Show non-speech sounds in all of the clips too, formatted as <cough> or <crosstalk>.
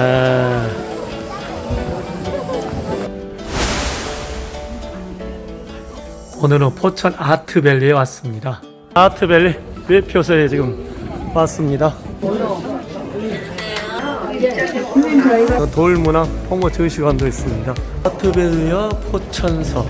아... 오늘은 포천 아트밸리에 왔습니다. 아트밸리 외표소에 지금 왔습니다. 돌문화 홍보 전시관도 있습니다. 아트밸리와 포천서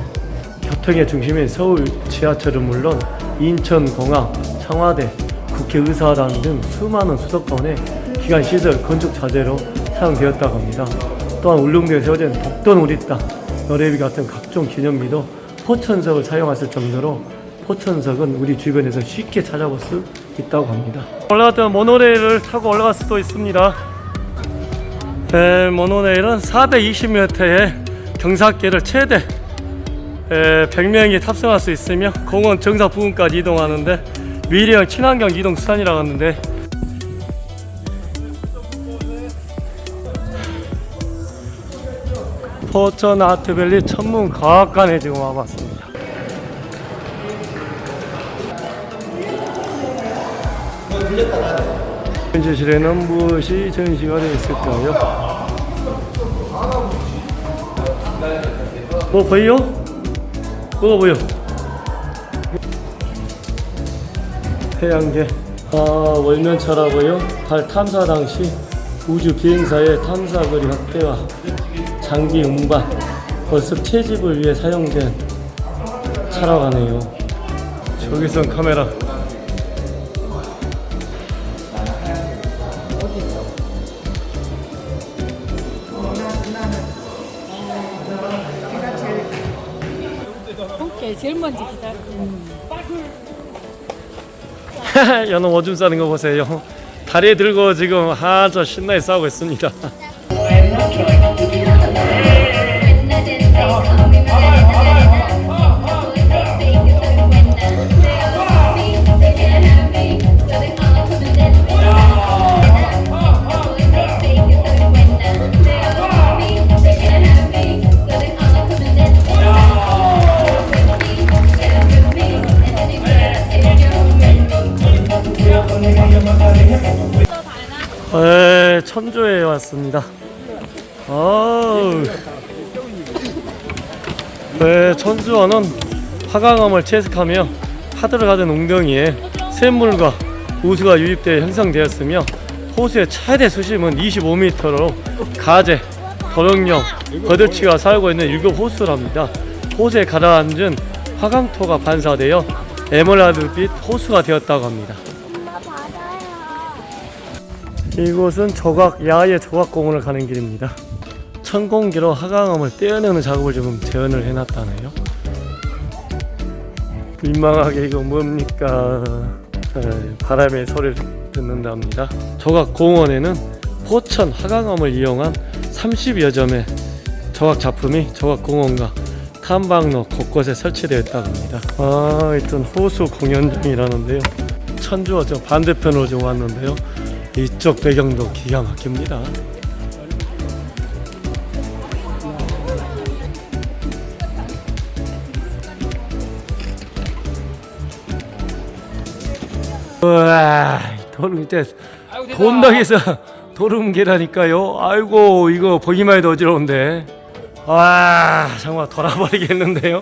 교통의 중심인 서울 지하철은 물론 인천공항, 청와대, 국회의사당 등 수많은 수도권의 기관 시설 건축 자재로 사용되었다고 합니다. 또한 울릉도에 세워진 독도는 우리 땅, 너래비 같은 각종 기념비도 포천석을 사용했을 정도로 포천석은 우리 주변에서 쉽게 찾아볼 수 있다고 합니다. 올라갔던 모노레일을 타고 올라갈 수도 있습니다. 에, 모노레일은 420m의 경사길을 최대 에, 100명이 탑승할 수 있으며 공원 정사 부근까지 이동하는데 미래형 친환경 이동 수단이라고 하는데 포천 아트밸리 천문과학관에 지금 와봤습니다. 전시실에는 무엇이 전시가 되어 있을까요? 뭐 보여? 뭐가 보여? 태양계 아 월면차라고요? 달 탐사 당시 우주 비행사의 탐사거리 확대와 장기 운반 벌써 채집을 위해 사용된 차라고 하네요. 저기선 카메라. 제일 먼저 기다려. <laughs> 연어 오줌 싸는 거 보세요. 다리에 들고 지금 아주 신나게 싸우고 있습니다 <laughs> 에, 천조에 왔습니다. 아우. 네, 천주어는 화강암을 채색하며 파도를 가진 웅덩이에 샘물과 우수가 유입되어 형성되었으며 호수의 최대 수심은 25m로 가재, 도령령, 거들치가 살고 있는 일곱 호수랍니다. 호수에 가라앉은 화강토가 반사되어 에메랄드빛 호수가 되었다고 합니다. 이곳은 조각 야외 조각공원을 가는 길입니다. 천공기로 하강암을 떼어내는 작업을 지금 재현을 해놨다네요. 민망하게 이거 뭡니까? 에, 바람의 소리를 듣는답니다. 조각공원에는 포천 하강암을 이용한 30여 점의 조각 작품이 조각공원과 탐방로 곳곳에 설치되어 있다고 합니다. 아, 일단 호수 공연장이라는데요. 천주어 저 반대편으로 좀 왔는데요. 이쪽 배경도 기가 막힙니다. 우와, 도름 밑에 돈덕에서 도름 계라니까요. 아이고 이거 보기만 해도 어지러운데. 와 정말 돌아버리겠는데요.